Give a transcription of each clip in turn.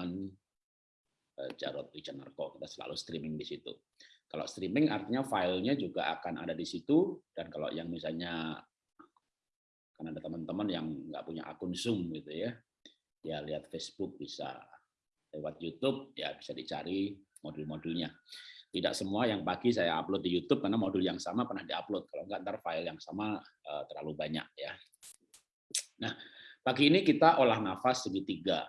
teman-teman eh, Jarod Wijanarko. Kita selalu streaming di situ. Kalau streaming artinya filenya juga akan ada di situ dan kalau yang misalnya kan ada teman-teman yang nggak punya akun Zoom gitu ya, ya lihat Facebook bisa lewat YouTube ya bisa dicari modul-modulnya. Tidak semua yang pagi saya upload di YouTube karena modul yang sama pernah diupload. Kalau nggak ntar file yang sama uh, terlalu banyak ya. Nah pagi ini kita olah nafas segitiga.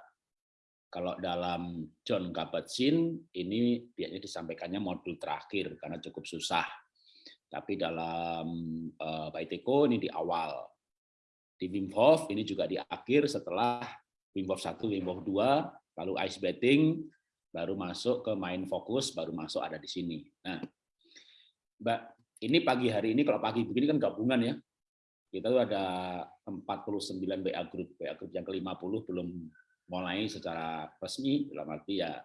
Kalau dalam John Kabat-Zinn ini biasanya disampaikannya modul terakhir karena cukup susah. Tapi dalam uh, Baiteko ini di awal. Di Wim Hof ini juga di akhir setelah Wim Hof 1, Wim Hof 2, lalu ice bathing, baru masuk ke main fokus, baru masuk ada di sini. Nah, Mbak, ini pagi hari ini kalau pagi begini kan gabungan ya. Kita tuh ada 49 WA group, WA group yang ke-50 belum mulai secara resmi dalam arti ya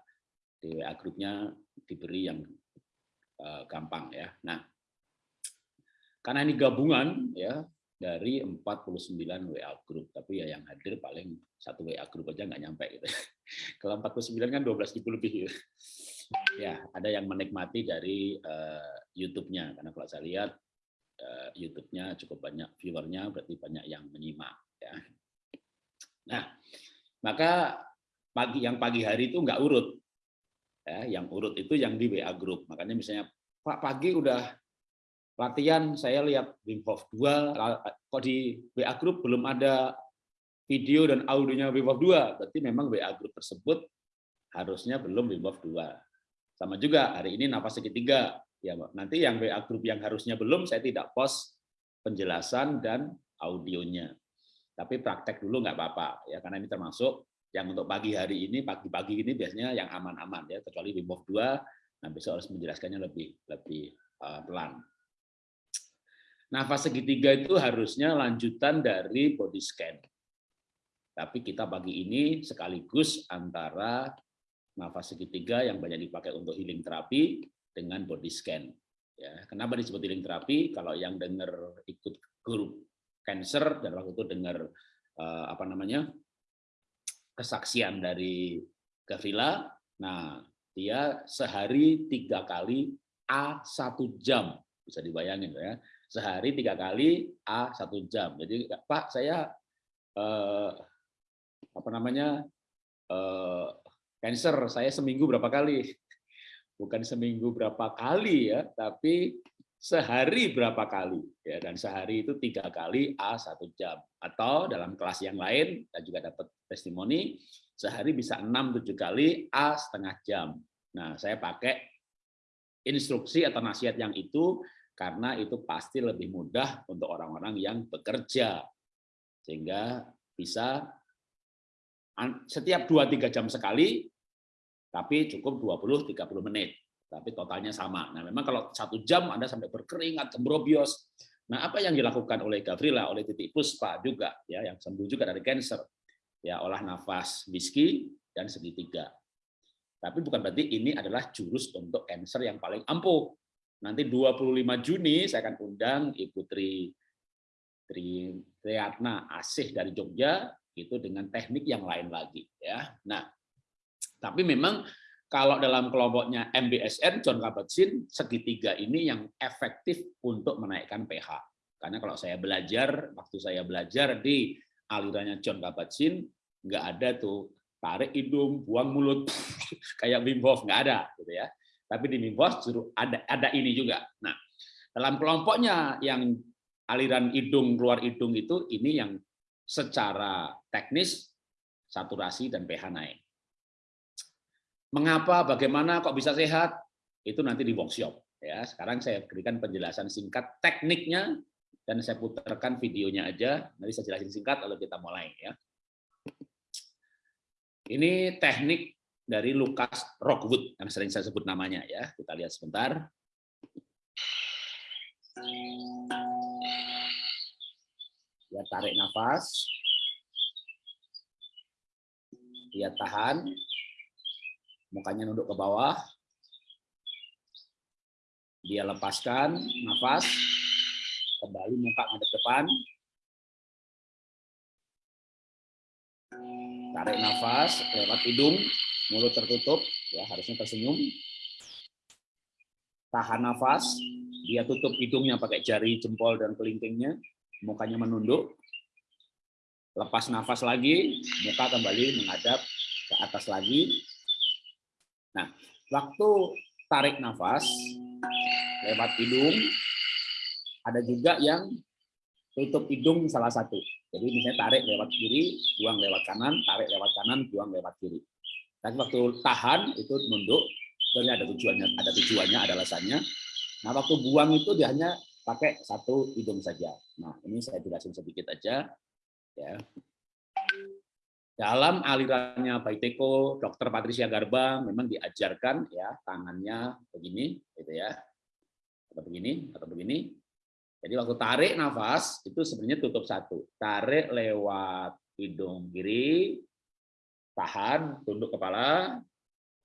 di WA grupnya diberi yang uh, gampang ya. Nah, karena ini gabungan ya dari 49 WA group, tapi ya yang hadir paling satu WA group aja nggak nyampe gitu. Kalau 49 kan 12 ribu lebih. Gitu. Ya, ada yang menikmati dari uh, YouTube-nya karena kalau saya lihat uh, YouTube-nya cukup banyak viewernya, berarti banyak yang menyimak ya. Nah, maka pagi yang pagi hari itu nggak urut. Ya, yang urut itu yang di WA group. Makanya misalnya Pak pagi udah latihan saya lihat Wim Hof 2 kok di WA group belum ada video dan audionya Wim Hof 2 berarti memang WA group tersebut harusnya belum Wim Hof 2 sama juga hari ini nafas segitiga ya nanti yang WA group yang harusnya belum saya tidak post penjelasan dan audionya tapi praktek dulu nggak apa-apa ya karena ini termasuk yang untuk pagi hari ini pagi-pagi ini biasanya yang aman-aman ya kecuali Wim Hof 2 nah besok harus menjelaskannya lebih lebih uh, pelan. Nafas segitiga itu harusnya lanjutan dari body scan. Tapi kita pagi ini sekaligus antara nafas segitiga yang banyak dipakai untuk healing terapi dengan body scan. Ya, kenapa disebut healing terapi? Kalau yang dengar ikut grup cancer dan waktu itu dengar uh, apa namanya kesaksian dari Gavrila. Nah, dia sehari tiga kali A satu jam bisa dibayangin ya sehari tiga kali A satu jam. Jadi Pak saya eh, apa namanya eh, cancer saya seminggu berapa kali? Bukan seminggu berapa kali ya, tapi sehari berapa kali? Ya dan sehari itu tiga kali a satu jam. Atau dalam kelas yang lain kita juga dapat testimoni sehari bisa enam tujuh kali a setengah jam. Nah saya pakai instruksi atau nasihat yang itu karena itu pasti lebih mudah untuk orang-orang yang bekerja. Sehingga bisa setiap dua tiga jam sekali tapi cukup 20 30 menit tapi totalnya sama. Nah, memang kalau satu jam Anda sampai berkeringat, cembrobios. Nah, apa yang dilakukan oleh Gavrila, oleh Titik Puspa juga, ya, yang sembuh juga dari cancer, ya, olah nafas whisky dan segitiga. Tapi bukan berarti ini adalah jurus untuk cancer yang paling ampuh. Nanti 25 Juni saya akan undang Ibu Tri Tri Triatna Asih dari Jogja itu dengan teknik yang lain lagi ya. Nah, tapi memang kalau dalam kelompoknya MBSN, John Kabat-Zinn, segitiga ini yang efektif untuk menaikkan pH. Karena kalau saya belajar, waktu saya belajar di alirannya John Kabat-Zinn, nggak ada tuh tarik hidung, buang mulut, kayak Wim Hof, nggak ada. gitu ya. Tapi di Wim Hof ada, ada ini juga. Nah, dalam kelompoknya yang aliran hidung, keluar hidung itu, ini yang secara teknis, saturasi dan pH naik. Mengapa, bagaimana, kok bisa sehat? Itu nanti di workshop. Ya, sekarang saya berikan penjelasan singkat tekniknya dan saya putarkan videonya aja. Nanti saya jelasin singkat lalu kita mulai ya. Ini teknik dari Lucas Rockwood yang sering saya sebut namanya ya. Kita lihat sebentar. Ya tarik nafas. Dia tahan mukanya nunduk ke bawah. Dia lepaskan nafas, kembali muka ngadep depan. Tarik nafas lewat hidung, mulut tertutup, ya harusnya tersenyum. Tahan nafas, dia tutup hidungnya pakai jari jempol dan kelingkingnya, mukanya menunduk. Lepas nafas lagi, muka kembali menghadap ke atas lagi. Nah, waktu tarik nafas lewat hidung, ada juga yang tutup hidung salah satu. Jadi misalnya tarik lewat kiri, buang lewat kanan, tarik lewat kanan, buang lewat kiri. Tapi waktu tahan itu nunduk, sebenarnya ada tujuannya, ada tujuannya, ada alasannya. Nah waktu buang itu dia hanya pakai satu hidung saja. Nah ini saya jelasin sedikit aja. Ya. Dalam alirannya Baiteko, Dr. Patricia Garba memang diajarkan ya tangannya begini, gitu ya, atau begini, atau begini, jadi waktu tarik nafas itu sebenarnya tutup satu. Tarik lewat hidung kiri, tahan, tunduk kepala,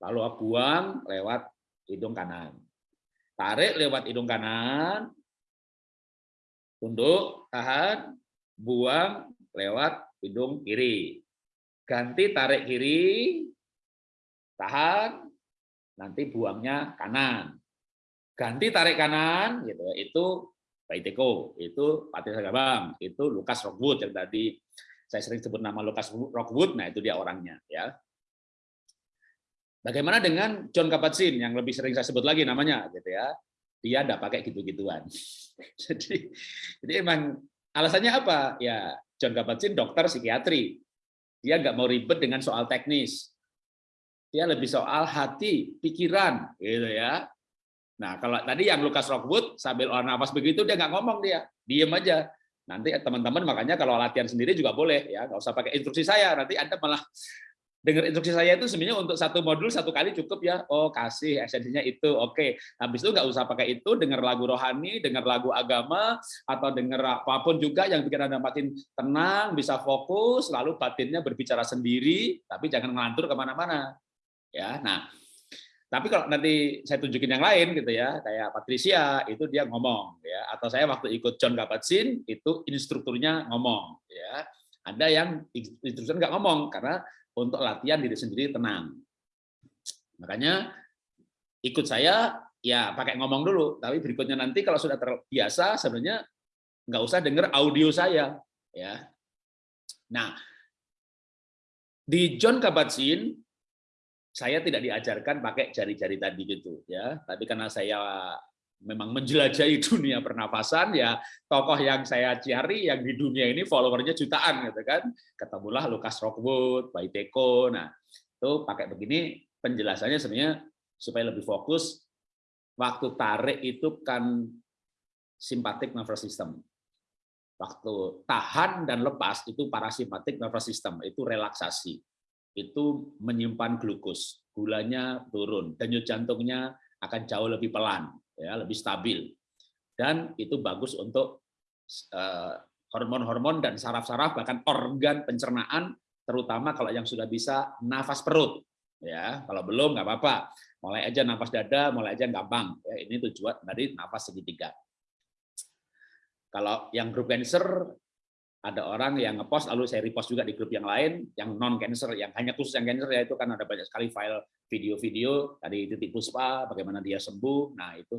lalu buang lewat hidung kanan. Tarik lewat hidung kanan, tunduk, tahan, buang lewat hidung kiri. Ganti tarik kiri, tahan, nanti buangnya kanan. Ganti tarik kanan, gitu. Ya, itu Paiteko, itu Patricia Gabang, itu Lukas Rockwood yang tadi saya sering sebut nama Lukas Rockwood, nah itu dia orangnya ya. Bagaimana dengan John Kabat-Zinn yang lebih sering saya sebut lagi namanya gitu ya. Dia tidak pakai gitu-gituan. jadi jadi emang alasannya apa? Ya John Kabat-Zinn dokter psikiatri. Dia nggak mau ribet dengan soal teknis. Dia lebih soal hati, pikiran gitu ya. Nah, kalau tadi yang Lukas Rockwood sambil olah nafas begitu dia nggak ngomong dia, diem aja. Nanti teman-teman makanya kalau latihan sendiri juga boleh ya, nggak usah pakai instruksi saya. Nanti anda malah dengar instruksi saya itu sebenarnya untuk satu modul satu kali cukup ya. Oh kasih esensinya itu, oke. Habis itu nggak usah pakai itu, dengar lagu rohani, dengar lagu agama, atau dengar apa pun juga yang bikin anda makin tenang, bisa fokus, lalu batinnya berbicara sendiri, tapi jangan ngelantur ke mana-mana. Ya, nah tapi kalau nanti saya tunjukin yang lain gitu ya, kayak Patricia itu dia ngomong ya, atau saya waktu ikut John Kabat-Zinn itu instrukturnya ngomong ya. Ada yang instruktur nggak ngomong karena untuk latihan diri sendiri tenang. Makanya ikut saya ya pakai ngomong dulu, tapi berikutnya nanti kalau sudah terbiasa sebenarnya nggak usah dengar audio saya ya. Nah, di John Kabat-Zinn saya tidak diajarkan pakai jari-jari tadi gitu ya tapi karena saya memang menjelajahi dunia pernafasan ya tokoh yang saya cari yang di dunia ini followernya jutaan gitu kan. Ketemulah Lukas Rockwood, Baiteko nah itu pakai begini penjelasannya sebenarnya supaya lebih fokus waktu tarik itu kan simpatik nervous system. Waktu tahan dan lepas itu parasimpatik nervous system itu relaksasi. Itu menyimpan glukos, gulanya turun, denyut jantungnya akan jauh lebih pelan, ya, lebih stabil. Dan itu bagus untuk eh, hormon-hormon dan saraf-saraf bahkan organ pencernaan terutama kalau yang sudah bisa nafas perut ya. Kalau belum nggak apa-apa. Mulai aja nafas dada mulai aja gampang ya. Ini tujuan dari nafas segitiga. Kalau yang grup cancer ada orang yang ngepost lalu saya repost juga di grup yang lain yang non cancer yang hanya khusus yang cancer ya itu kan ada banyak sekali file video-video dari titik puspa bagaimana dia sembuh. Nah itu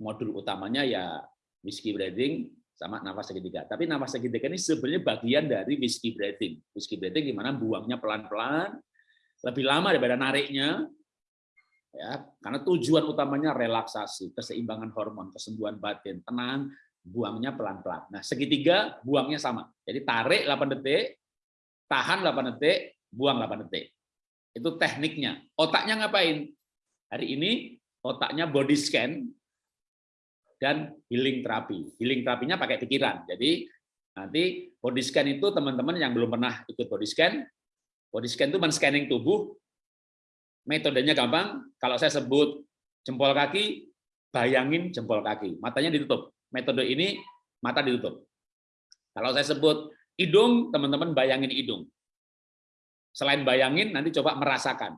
modul utamanya ya whiskey breathing sama nafas segitiga. Tapi nafas segitiga ini sebenarnya bagian dari whiskey breathing. Whiskey breathing gimana buangnya pelan-pelan lebih lama daripada nariknya ya. Karena tujuan utamanya relaksasi keseimbangan hormon kesembuhan batin tenang buangnya pelan-pelan. Nah, segitiga buangnya sama. Jadi tarik 8 detik, tahan 8 detik, buang 8 detik. Itu tekniknya. Otaknya ngapain? Hari ini otaknya body scan dan healing terapi. Healing terapinya pakai pikiran. Jadi nanti body scan itu teman-teman yang belum pernah ikut body scan, body scan itu men-scanning tubuh. Metodenya gampang. Kalau saya sebut jempol kaki, bayangin jempol kaki. Matanya ditutup metode ini mata ditutup. Kalau saya sebut hidung, teman-teman bayangin hidung. Selain bayangin, nanti coba merasakan.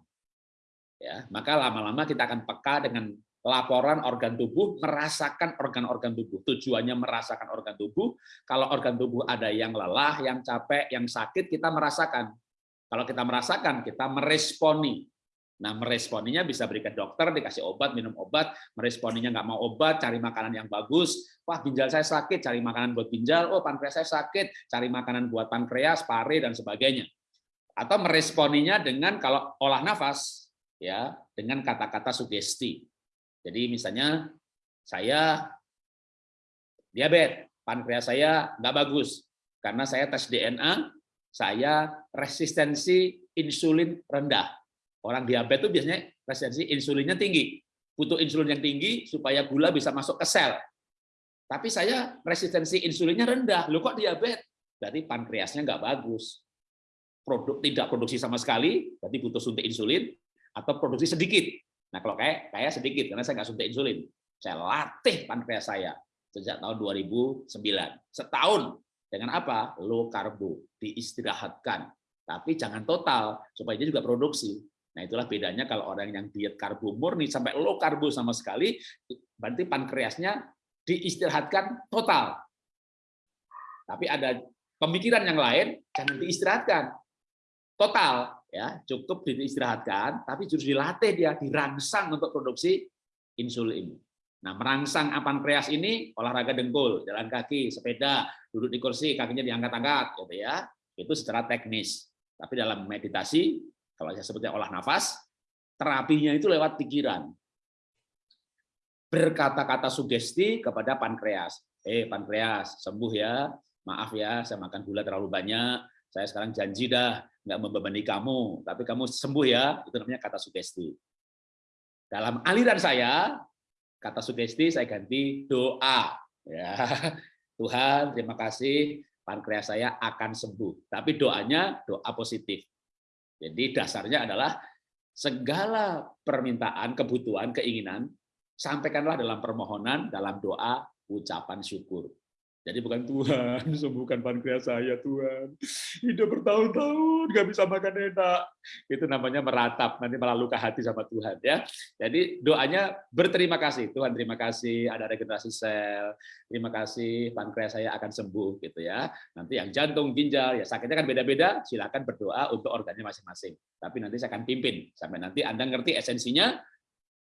Ya, maka lama-lama kita akan peka dengan laporan organ tubuh, merasakan organ-organ tubuh. Tujuannya merasakan organ tubuh. Kalau organ tubuh ada yang lelah, yang capek, yang sakit, kita merasakan. Kalau kita merasakan, kita meresponi. Nah, meresponinya bisa berikan dokter, dikasih obat, minum obat, meresponinya nggak mau obat, cari makanan yang bagus. Wah, ginjal saya sakit, cari makanan buat ginjal. Oh, pankreas saya sakit, cari makanan buat pankreas, pare, dan sebagainya. Atau meresponinya dengan kalau olah nafas, ya dengan kata-kata sugesti. Jadi misalnya, saya diabetes, pankreas saya nggak bagus, karena saya tes DNA, saya resistensi insulin rendah Orang diabetes itu biasanya resistensi insulinnya tinggi. Butuh insulin yang tinggi supaya gula bisa masuk ke sel. Tapi saya resistensi insulinnya rendah. Loh kok diabetes? Berarti pankreasnya nggak bagus. Produk tidak produksi sama sekali, berarti butuh suntik insulin, atau produksi sedikit. Nah kalau kayak kayak sedikit, karena saya nggak suntik insulin. Saya latih pankreas saya sejak tahun 2009. Setahun. Dengan apa? Low karbo, diistirahatkan. Tapi jangan total, supaya dia juga produksi. Nah, itulah bedanya kalau orang yang diet karbo murni sampai low karbo sama sekali, berarti pankreasnya diistirahatkan total. Tapi ada pemikiran yang lain, jangan diistirahatkan total, ya cukup diistirahatkan, tapi justru dilatih dia, dirangsang untuk produksi insulin. Nah, merangsang pankreas ini olahraga dengkul, jalan kaki, sepeda, duduk di kursi, kakinya diangkat-angkat, gitu ya. Itu secara teknis. Tapi dalam meditasi kalau saya sebutnya olah nafas, terapinya itu lewat pikiran. Berkata-kata sugesti kepada pankreas. Eh, pankreas, sembuh ya. Maaf ya, saya makan gula terlalu banyak. Saya sekarang janji dah nggak membebani kamu, tapi kamu sembuh ya. Itu namanya kata sugesti. Dalam aliran saya, kata sugesti saya ganti doa. Ya, Tuhan, terima kasih pankreas saya akan sembuh. Tapi doanya doa positif. Jadi dasarnya adalah segala permintaan, kebutuhan, keinginan, sampaikanlah dalam permohonan, dalam doa, ucapan syukur. Jadi bukan Tuhan, sembuhkan pankreas saya Tuhan. Hidup bertahun-tahun, nggak bisa makan enak. Itu namanya meratap, nanti malah luka hati sama Tuhan. ya. Jadi doanya berterima kasih. Tuhan terima kasih, ada regenerasi sel. Terima kasih, pankreas saya akan sembuh. gitu ya. Nanti yang jantung, ginjal, ya sakitnya kan beda-beda, silakan berdoa untuk organnya masing-masing. Tapi nanti saya akan pimpin. Sampai nanti Anda ngerti esensinya,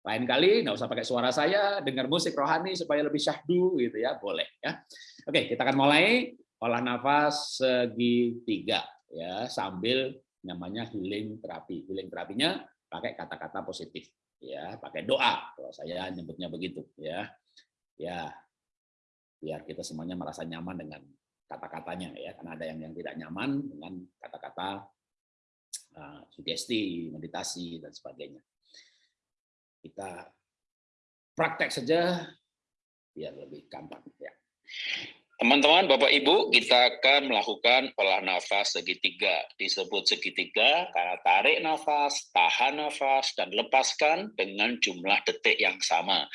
lain kali nggak usah pakai suara saya, dengar musik rohani supaya lebih syahdu gitu ya, boleh ya. Oke, kita akan mulai olah nafas segitiga ya sambil namanya healing terapi. Healing terapinya pakai kata-kata positif ya, pakai doa kalau saya nyebutnya begitu ya. Ya. Biar kita semuanya merasa nyaman dengan kata-katanya ya, karena ada yang yang tidak nyaman dengan kata-kata uh, sugesti, meditasi dan sebagainya. Kita praktek saja biar lebih gampang ya. Teman-teman, Bapak Ibu, kita akan melakukan olah nafas segitiga. Disebut segitiga karena tarik nafas, tahan nafas, dan lepaskan dengan jumlah detik yang sama.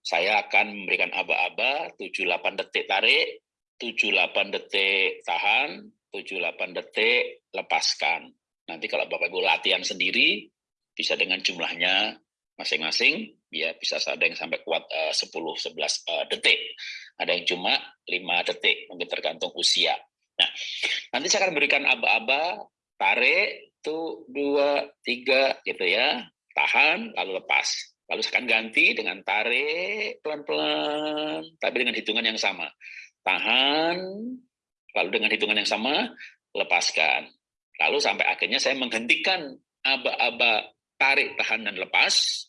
Saya akan memberikan aba-aba 78 detik tarik, 78 detik tahan, 78 detik lepaskan. Nanti kalau Bapak Ibu latihan sendiri, bisa dengan jumlahnya masing-masing ya bisa ada yang sampai kuat uh, 10 11 uh, detik. Ada yang cuma 5 detik, mungkin tergantung usia. Nah, nanti saya akan berikan aba-aba, tarik itu dua tiga gitu ya. Tahan lalu lepas. Lalu saya akan ganti dengan tarik pelan-pelan tapi dengan hitungan yang sama. Tahan lalu dengan hitungan yang sama lepaskan. Lalu sampai akhirnya saya menghentikan aba-aba tarik, tahan, dan lepas.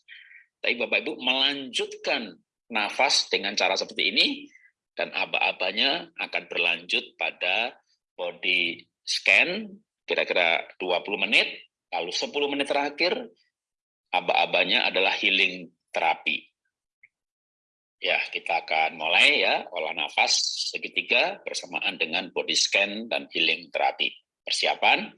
Tapi Bapak Ibu melanjutkan nafas dengan cara seperti ini, dan aba-abanya akan berlanjut pada body scan, kira-kira 20 menit, lalu 10 menit terakhir, aba-abanya adalah healing terapi. Ya, kita akan mulai ya, olah nafas segitiga bersamaan dengan body scan dan healing terapi. Persiapan,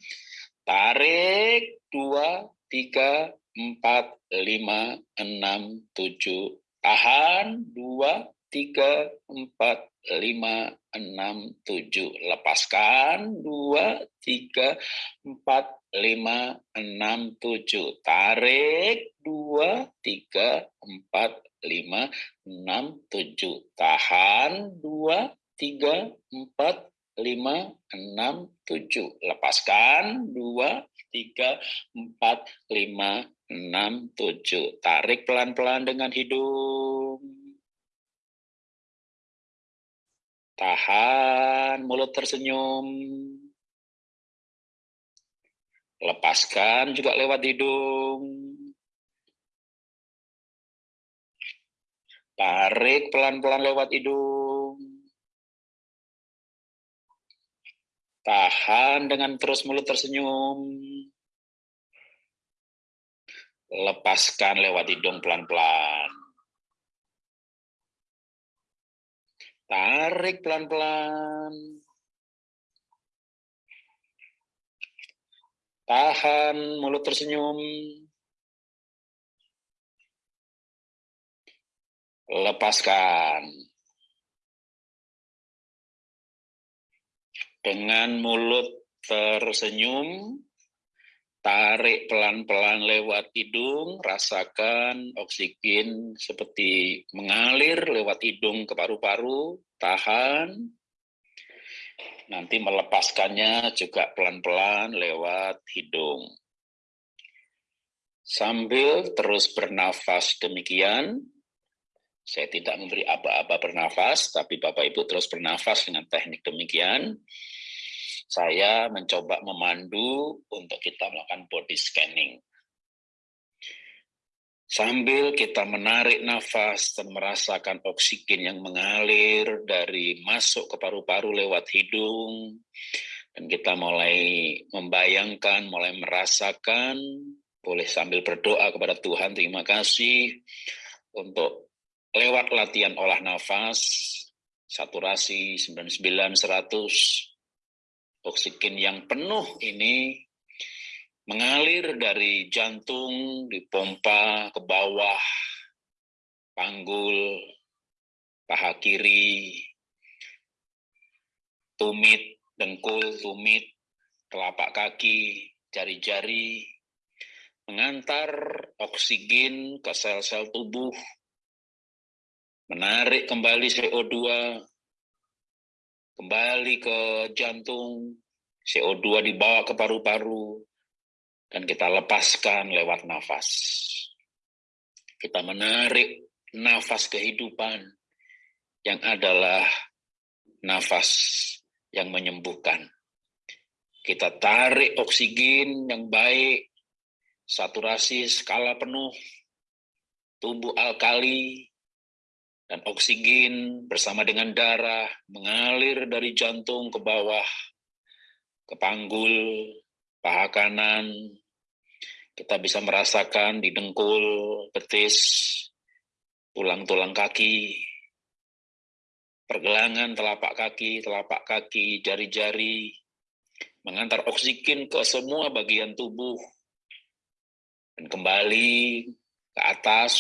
tarik, dua, tiga, empat, lima, enam, tujuh, tahan, dua, tiga, empat, lima, enam, tujuh, lepaskan, dua, tiga, empat, lima, enam, tujuh, tarik, dua, tiga, empat, lima, enam, tujuh, tahan, dua, tiga, empat, lima, enam, tujuh, lepaskan, dua, tiga, empat, lima, enam, tujuh. Tarik pelan-pelan dengan hidung. Tahan, mulut tersenyum. Lepaskan juga lewat hidung. Tarik pelan-pelan lewat hidung. Tahan dengan terus mulut tersenyum. Lepaskan lewat hidung pelan-pelan. Tarik pelan-pelan. Tahan mulut tersenyum. Lepaskan. Dengan mulut tersenyum, Tarik pelan-pelan lewat hidung, rasakan oksigen seperti mengalir lewat hidung ke paru-paru, tahan. Nanti melepaskannya juga pelan-pelan lewat hidung. Sambil terus bernafas demikian, saya tidak memberi aba-aba bernafas, tapi Bapak Ibu terus bernafas dengan teknik demikian saya mencoba memandu untuk kita melakukan body scanning. Sambil kita menarik nafas dan merasakan oksigen yang mengalir dari masuk ke paru-paru lewat hidung, dan kita mulai membayangkan, mulai merasakan, boleh sambil berdoa kepada Tuhan, terima kasih untuk lewat latihan olah nafas, saturasi 99, 100, oksigen yang penuh ini mengalir dari jantung, dipompa ke bawah, panggul, paha kiri, tumit, dengkul, tumit, telapak kaki, jari-jari, mengantar oksigen ke sel-sel tubuh, menarik kembali CO2, kembali ke jantung, CO2 dibawa ke paru-paru, dan kita lepaskan lewat nafas. Kita menarik nafas kehidupan yang adalah nafas yang menyembuhkan. Kita tarik oksigen yang baik, saturasi skala penuh, tubuh alkali, dan oksigen bersama dengan darah mengalir dari jantung ke bawah, ke panggul, paha kanan. Kita bisa merasakan di dengkul, betis, tulang-tulang kaki, pergelangan telapak kaki, telapak kaki, jari-jari, mengantar oksigen ke semua bagian tubuh, dan kembali ke atas,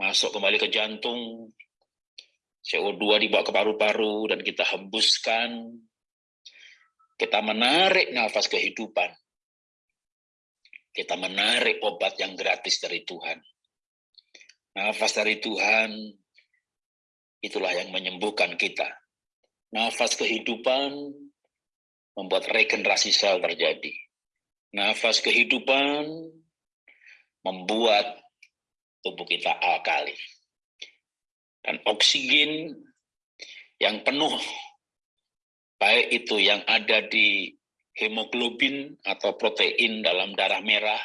masuk kembali ke jantung, CO2 dibawa ke paru-paru, dan kita hembuskan, kita menarik nafas kehidupan, kita menarik obat yang gratis dari Tuhan. Nafas dari Tuhan, itulah yang menyembuhkan kita. Nafas kehidupan membuat regenerasi sel terjadi. Nafas kehidupan membuat tubuh kita alkali. Dan oksigen yang penuh, baik itu yang ada di hemoglobin atau protein dalam darah merah,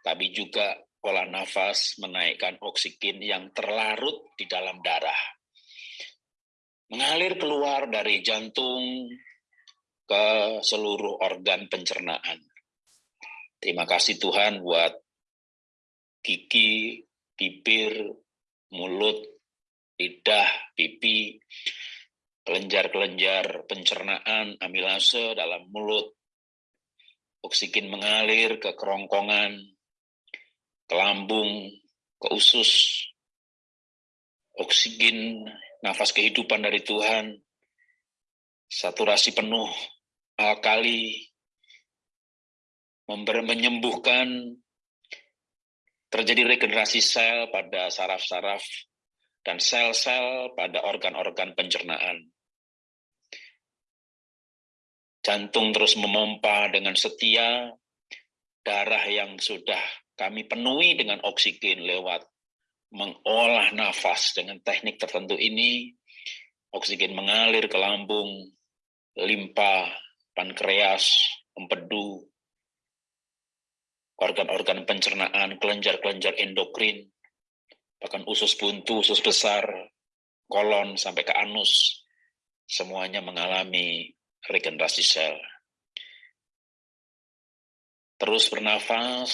tapi juga pola nafas menaikkan oksigen yang terlarut di dalam darah. Mengalir keluar dari jantung ke seluruh organ pencernaan. Terima kasih Tuhan buat gigi, bibir, mulut, lidah, pipi, kelenjar-kelenjar pencernaan, amilase dalam mulut, oksigen mengalir ke kerongkongan, ke lambung, ke usus, oksigen, nafas kehidupan dari Tuhan, saturasi penuh, alkali, menyembuhkan terjadi regenerasi sel pada saraf-saraf dan sel-sel pada organ-organ pencernaan. Jantung terus memompa dengan setia darah yang sudah kami penuhi dengan oksigen lewat mengolah nafas dengan teknik tertentu ini, oksigen mengalir ke lambung, limpa, pankreas, empedu, organ-organ pencernaan, kelenjar-kelenjar endokrin, bahkan usus buntu, usus besar, kolon sampai ke anus, semuanya mengalami regenerasi sel. Terus bernafas,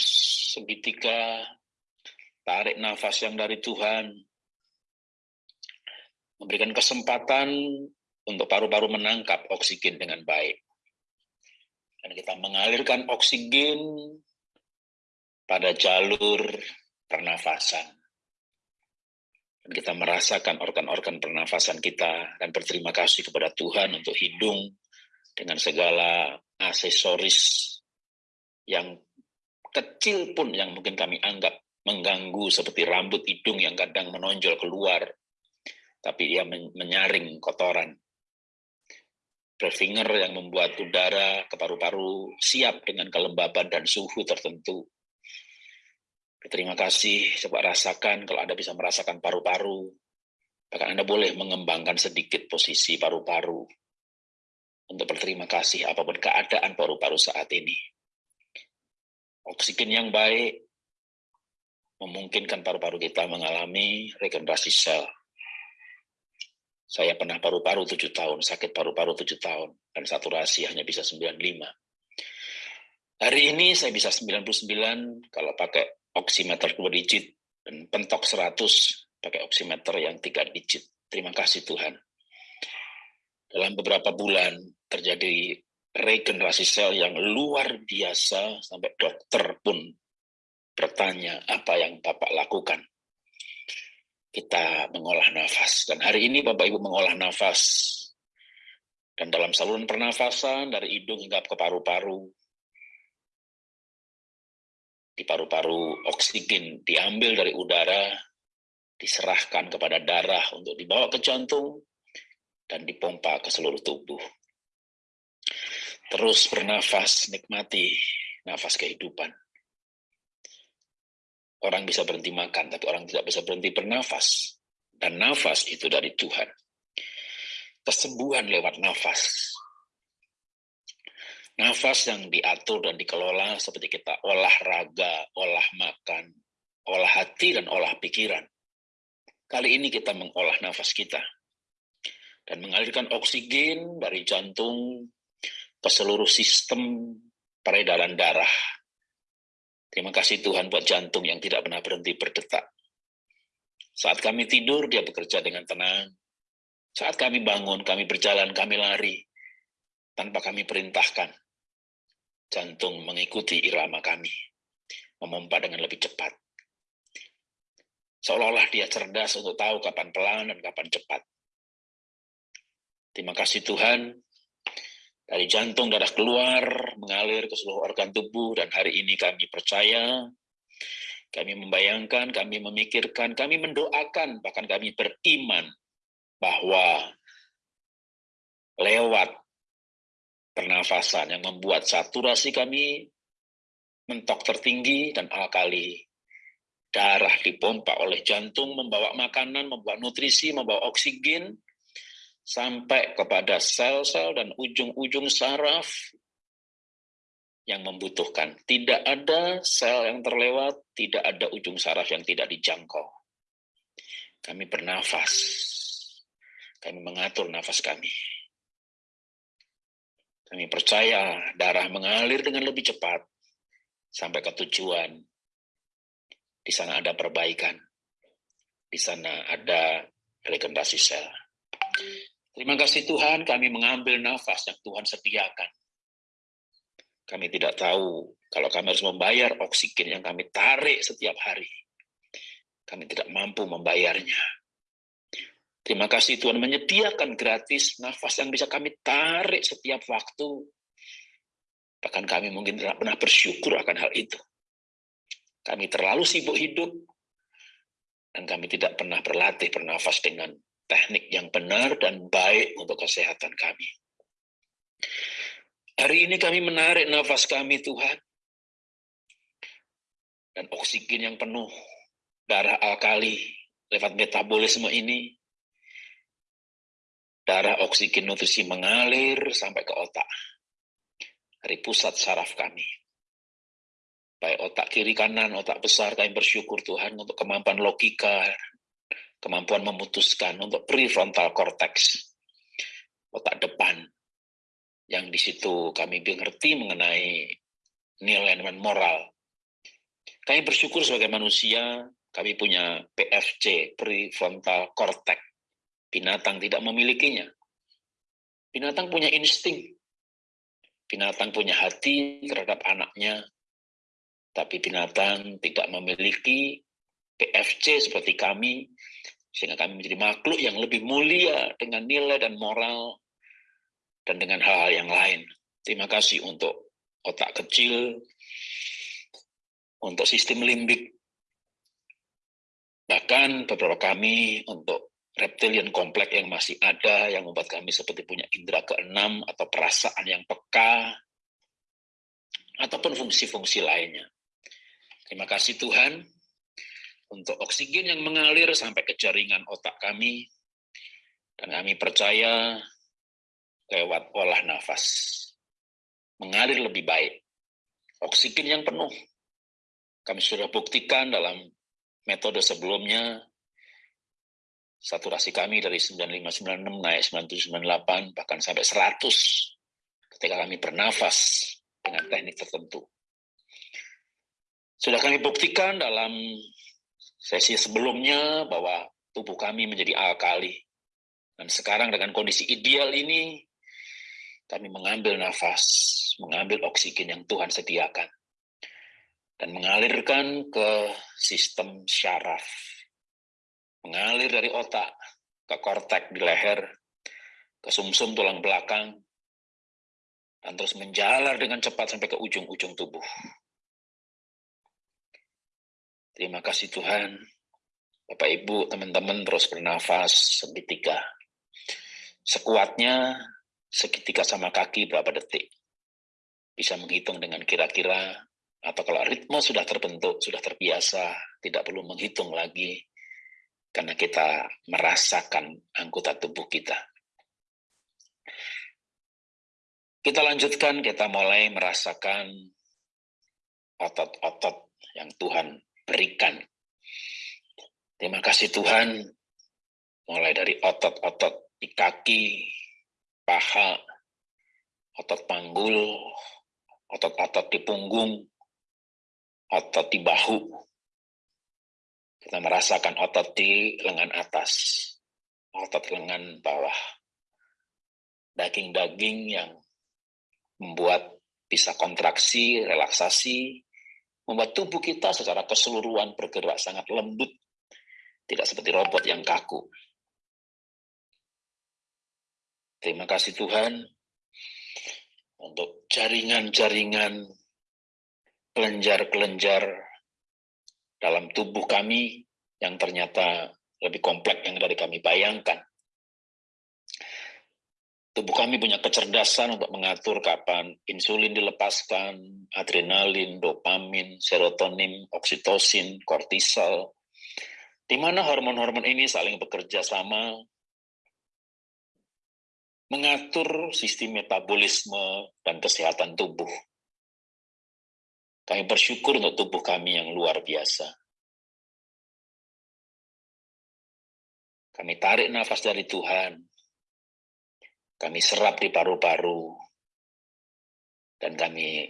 segitiga, tarik nafas yang dari Tuhan, memberikan kesempatan untuk paru-paru menangkap oksigen dengan baik. Dan kita mengalirkan oksigen pada jalur pernafasan. Dan kita merasakan organ-organ pernafasan kita dan berterima kasih kepada Tuhan untuk hidung dengan segala aksesoris yang kecil pun yang mungkin kami anggap mengganggu seperti rambut hidung yang kadang menonjol keluar, tapi ia menyaring kotoran. Breathinger yang membuat udara ke paru-paru siap dengan kelembaban dan suhu tertentu. Terima kasih, coba rasakan kalau Anda bisa merasakan paru-paru, bahkan Anda boleh mengembangkan sedikit posisi paru-paru untuk berterima kasih apa pun keadaan paru-paru saat ini. Oksigen yang baik memungkinkan paru-paru kita mengalami regenerasi sel. Saya pernah paru-paru tujuh tahun, sakit paru-paru tujuh tahun, dan saturasi hanya bisa 95. Hari ini saya bisa 99 kalau pakai oximeter dua digit, dan pentok 100 pakai oximeter yang tiga digit. Terima kasih Tuhan. Dalam beberapa bulan terjadi regenerasi sel yang luar biasa sampai dokter pun bertanya apa yang Bapak lakukan. Kita mengolah nafas dan hari ini Bapak Ibu mengolah nafas dan dalam saluran pernafasan dari hidung hingga ke paru-paru di paru-paru oksigen diambil dari udara diserahkan kepada darah untuk dibawa ke jantung dan dipompa ke seluruh tubuh. Terus bernafas, nikmati nafas kehidupan. Orang bisa berhenti makan, tapi orang tidak bisa berhenti bernafas. Dan nafas itu dari Tuhan. Kesembuhan lewat nafas. Nafas yang diatur dan dikelola seperti kita olahraga, olah makan, olah hati, dan olah pikiran. Kali ini kita mengolah nafas kita. Dan mengalirkan oksigen dari jantung ke seluruh sistem peredaran darah. Terima kasih Tuhan buat jantung yang tidak pernah berhenti berdetak. Saat kami tidur, dia bekerja dengan tenang. Saat kami bangun, kami berjalan, kami lari. Tanpa kami perintahkan. Jantung mengikuti irama kami. Memompa dengan lebih cepat. Seolah-olah dia cerdas untuk tahu kapan pelan dan kapan cepat. Terima kasih Tuhan, dari jantung darah keluar, mengalir ke seluruh organ tubuh, dan hari ini kami percaya, kami membayangkan, kami memikirkan, kami mendoakan, bahkan kami beriman bahwa lewat pernafasan yang membuat saturasi kami mentok tertinggi dan alkali darah dipompa oleh jantung, membawa makanan, membawa nutrisi, membawa oksigen, sampai kepada sel-sel dan ujung-ujung saraf yang membutuhkan. Tidak ada sel yang terlewat, tidak ada ujung saraf yang tidak dijangkau. Kami bernafas, kami mengatur nafas kami. Kami percaya darah mengalir dengan lebih cepat sampai ke tujuan. Di sana ada perbaikan, di sana ada regenerasi sel. Terima kasih Tuhan, kami mengambil nafas yang Tuhan sediakan. Kami tidak tahu kalau kami harus membayar oksigen yang kami tarik setiap hari. Kami tidak mampu membayarnya. Terima kasih Tuhan menyediakan gratis nafas yang bisa kami tarik setiap waktu. Bahkan kami mungkin tidak pernah bersyukur akan hal itu. Kami terlalu sibuk hidup, dan kami tidak pernah berlatih bernafas dengan teknik yang benar dan baik untuk kesehatan kami. Hari ini kami menarik nafas kami Tuhan. dan oksigen yang penuh, darah alkali lewat metabolisme ini, darah oksigen nutrisi mengalir sampai ke otak, dari pusat saraf kami. Baik otak kiri kanan, otak besar, kami bersyukur Tuhan untuk kemampuan logika, kemampuan memutuskan untuk prefrontal cortex, otak depan, yang di situ kami mengerti mengenai nilai dan moral. Kami bersyukur sebagai manusia, kami punya PFC, prefrontal cortex. Binatang tidak memilikinya. Binatang punya insting. Binatang punya hati terhadap anaknya, tapi binatang tidak memiliki PFC seperti kami, sehingga kami menjadi makhluk yang lebih mulia dengan nilai dan moral dan dengan hal-hal yang lain. Terima kasih untuk otak kecil, untuk sistem limbik, bahkan beberapa kami untuk reptilian kompleks yang masih ada, yang membuat kami seperti punya indera keenam atau perasaan yang peka, ataupun fungsi-fungsi lainnya. Terima kasih Tuhan untuk oksigen yang mengalir sampai ke jaringan otak kami, dan kami percaya lewat olah nafas, mengalir lebih baik. Oksigen yang penuh, kami sudah buktikan dalam metode sebelumnya, saturasi kami dari 9596 naik 9798, bahkan sampai 100 ketika kami bernafas dengan teknik tertentu. Sudah kami buktikan dalam sesi sebelumnya bahwa tubuh kami menjadi alkali. Dan sekarang dengan kondisi ideal ini, kami mengambil nafas, mengambil oksigen yang Tuhan sediakan. Dan mengalirkan ke sistem syaraf. Mengalir dari otak ke kortek di leher, ke sumsum -sum tulang belakang, dan terus menjalar dengan cepat sampai ke ujung-ujung tubuh. Terima kasih Tuhan. Bapak Ibu, teman-teman terus bernafas seketika. Sekuatnya seketika sama kaki berapa detik. Bisa menghitung dengan kira-kira, atau kalau ritme sudah terbentuk, sudah terbiasa, tidak perlu menghitung lagi, karena kita merasakan anggota tubuh kita. Kita lanjutkan, kita mulai merasakan otot-otot yang Tuhan berikan. Terima kasih Tuhan, mulai dari otot-otot di kaki, paha, otot panggul, otot-otot di punggung, otot di bahu. Kita merasakan otot di lengan atas, otot lengan bawah. Daging-daging yang membuat bisa kontraksi, relaksasi, membuat tubuh kita secara keseluruhan bergerak sangat lembut, tidak seperti robot yang kaku. Terima kasih Tuhan untuk jaringan-jaringan kelenjar-kelenjar dalam tubuh kami yang ternyata lebih kompleks yang dari kami bayangkan. Tubuh kami punya kecerdasan untuk mengatur kapan insulin dilepaskan, adrenalin, dopamin, serotonin, oksitosin, kortisol, di mana hormon-hormon ini saling bekerja sama mengatur sistem metabolisme dan kesehatan tubuh. Kami bersyukur untuk tubuh kami yang luar biasa. Kami tarik nafas dari Tuhan, kami serap di paru-paru, dan kami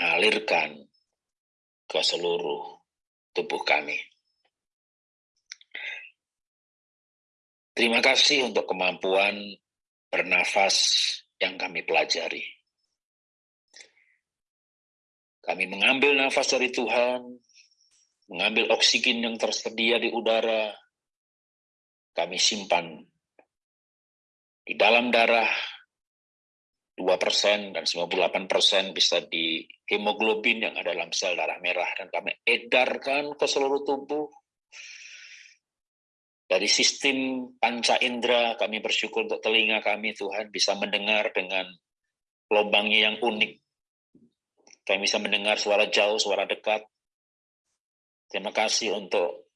alirkan ke seluruh tubuh kami. Terima kasih untuk kemampuan bernafas yang kami pelajari. Kami mengambil nafas dari Tuhan, mengambil oksigen yang tersedia di udara, kami simpan di dalam darah 2% dan 98% bisa di hemoglobin yang ada dalam sel darah merah dan kami edarkan ke seluruh tubuh. Dari sistem panca indera kami bersyukur untuk telinga kami Tuhan bisa mendengar dengan lubangnya yang unik. Kami bisa mendengar suara jauh, suara dekat. Terima kasih untuk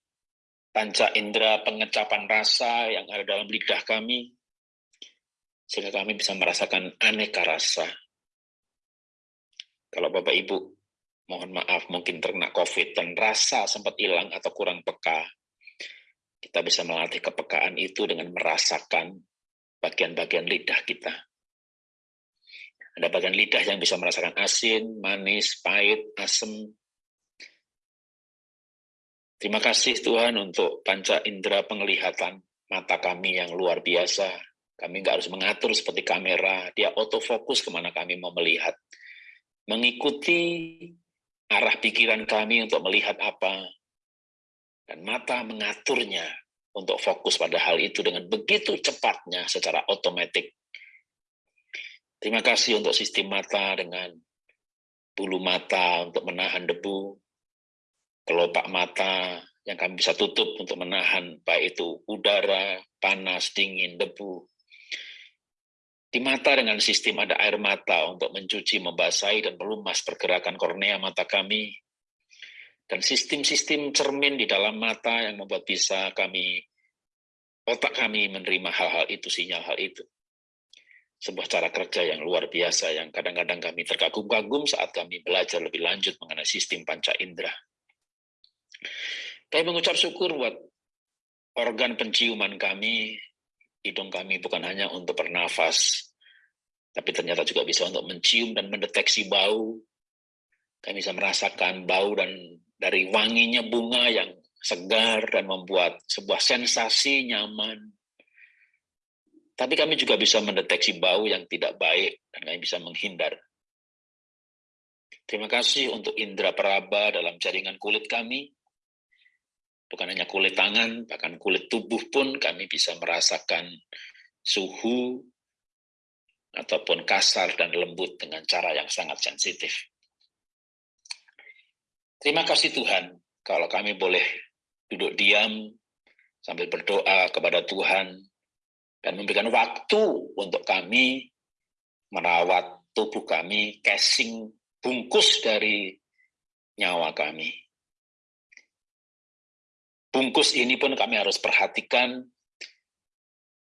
panca indera pengecapan rasa yang ada dalam lidah kami, sehingga kami bisa merasakan aneka rasa. Kalau Bapak Ibu, mohon maaf mungkin terkena COVID dan rasa sempat hilang atau kurang peka, kita bisa melatih kepekaan itu dengan merasakan bagian-bagian lidah kita. Ada bagian lidah yang bisa merasakan asin, manis, pahit, asam. Terima kasih Tuhan untuk panca indera penglihatan mata kami yang luar biasa. Kami nggak harus mengatur seperti kamera, dia autofokus ke mana kami mau melihat. Mengikuti arah pikiran kami untuk melihat apa, dan mata mengaturnya untuk fokus pada hal itu dengan begitu cepatnya secara otomatis Terima kasih untuk sistem mata dengan bulu mata untuk menahan debu, kelopak mata yang kami bisa tutup untuk menahan baik itu udara, panas, dingin, debu. Di mata dengan sistem ada air mata untuk mencuci, membasahi, dan melumas pergerakan kornea mata kami. Dan sistem-sistem cermin di dalam mata yang membuat bisa kami, otak kami menerima hal-hal itu, sinyal hal itu sebuah cara kerja yang luar biasa yang kadang-kadang kami terkagum-kagum saat kami belajar lebih lanjut mengenai sistem panca indera. Kami mengucap syukur buat organ penciuman kami, hidung kami bukan hanya untuk bernafas, tapi ternyata juga bisa untuk mencium dan mendeteksi bau. Kami bisa merasakan bau dan dari wanginya bunga yang segar dan membuat sebuah sensasi nyaman, tapi kami juga bisa mendeteksi bau yang tidak baik dan kami bisa menghindar. Terima kasih untuk indera peraba dalam jaringan kulit kami. Bukan hanya kulit tangan, bahkan kulit tubuh pun kami bisa merasakan suhu ataupun kasar dan lembut dengan cara yang sangat sensitif. Terima kasih Tuhan kalau kami boleh duduk diam sambil berdoa kepada Tuhan dan memberikan waktu untuk kami merawat tubuh kami, casing bungkus dari nyawa kami. Bungkus ini pun kami harus perhatikan,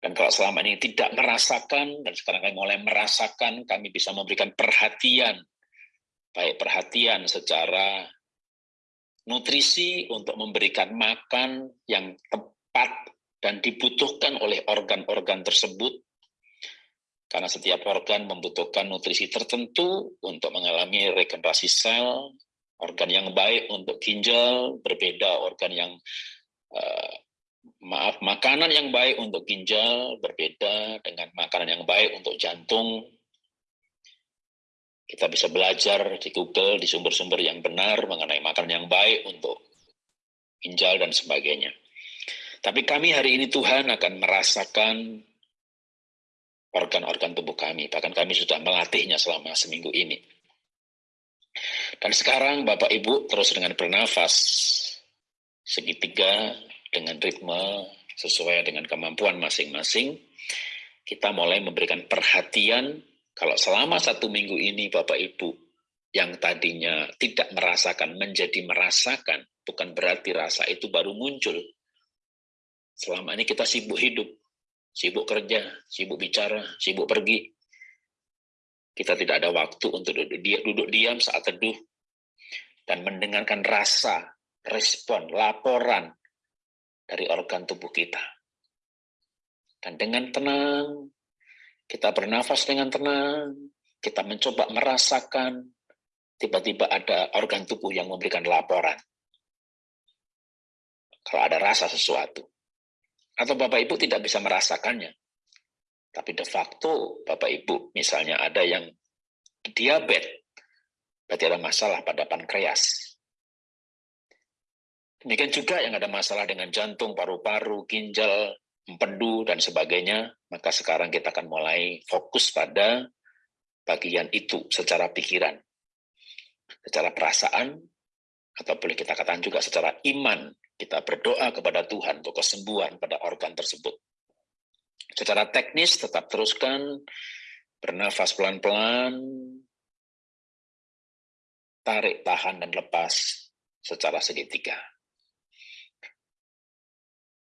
dan kalau selama ini tidak merasakan, dan sekarang kami mulai merasakan, kami bisa memberikan perhatian, baik perhatian secara nutrisi untuk memberikan makan yang tepat dan dibutuhkan oleh organ-organ tersebut karena setiap organ membutuhkan nutrisi tertentu untuk mengalami regenerasi sel, organ yang baik untuk ginjal berbeda organ yang uh, maaf makanan yang baik untuk ginjal berbeda dengan makanan yang baik untuk jantung. Kita bisa belajar di Google di sumber-sumber yang benar mengenai makanan yang baik untuk ginjal dan sebagainya. Tapi kami hari ini Tuhan akan merasakan organ-organ tubuh kami. Bahkan kami sudah melatihnya selama seminggu ini. Dan sekarang Bapak Ibu terus dengan bernafas segitiga dengan ritme sesuai dengan kemampuan masing-masing. Kita mulai memberikan perhatian kalau selama satu minggu ini Bapak Ibu yang tadinya tidak merasakan menjadi merasakan, bukan berarti rasa itu baru muncul, Selama ini kita sibuk hidup, sibuk kerja, sibuk bicara, sibuk pergi. Kita tidak ada waktu untuk duduk, diam, duduk diam saat teduh dan mendengarkan rasa, respon, laporan dari organ tubuh kita. Dan dengan tenang, kita bernafas dengan tenang, kita mencoba merasakan tiba-tiba ada organ tubuh yang memberikan laporan. Kalau ada rasa sesuatu atau Bapak Ibu tidak bisa merasakannya. Tapi de facto Bapak Ibu misalnya ada yang diabetes, berarti ada masalah pada pankreas. Demikian juga yang ada masalah dengan jantung, paru-paru, ginjal, empedu, dan sebagainya, maka sekarang kita akan mulai fokus pada bagian itu secara pikiran, secara perasaan, atau boleh kita katakan juga secara iman kita berdoa kepada Tuhan untuk kesembuhan pada organ tersebut. Secara teknis tetap teruskan bernafas pelan-pelan, tarik, tahan, dan lepas secara segitiga.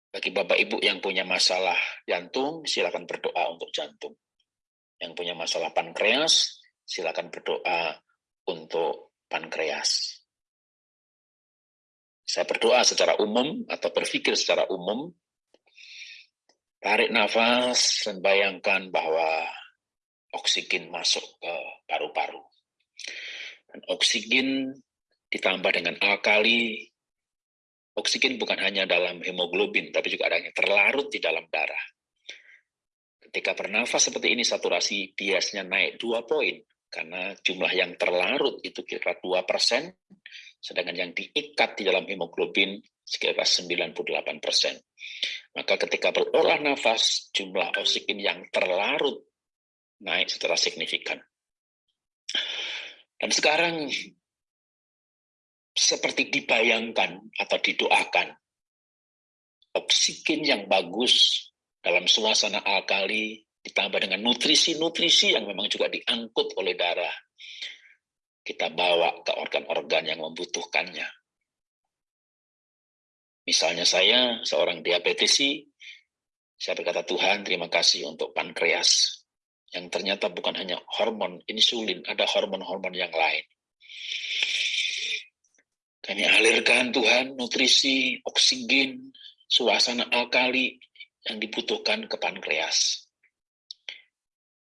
Bagi Bapak Ibu yang punya masalah jantung, silakan berdoa untuk jantung. Yang punya masalah pankreas, silakan berdoa untuk pankreas. Saya berdoa secara umum atau berpikir secara umum, tarik nafas dan bayangkan bahwa oksigen masuk ke paru-paru. Dan oksigen ditambah dengan alkali Oksigen bukan hanya dalam hemoglobin, tapi juga ada yang terlarut di dalam darah. Ketika bernafas seperti ini, saturasi biasanya naik dua poin, karena jumlah yang terlarut itu kira 2 persen, sedangkan yang diikat di dalam hemoglobin sekitar 98 persen. Maka ketika berolah nafas, jumlah oksigen yang terlarut naik secara signifikan. Dan sekarang seperti dibayangkan atau didoakan. Oksigen yang bagus dalam suasana alkali ditambah dengan nutrisi-nutrisi yang memang juga diangkut oleh darah. Kita bawa ke organ-organ yang membutuhkannya. Misalnya saya, seorang diabetesi, saya berkata, Tuhan terima kasih untuk pankreas. Yang ternyata bukan hanya hormon insulin, ada hormon-hormon yang lain kami alirkan Tuhan nutrisi, oksigen, suasana alkali yang dibutuhkan ke pankreas.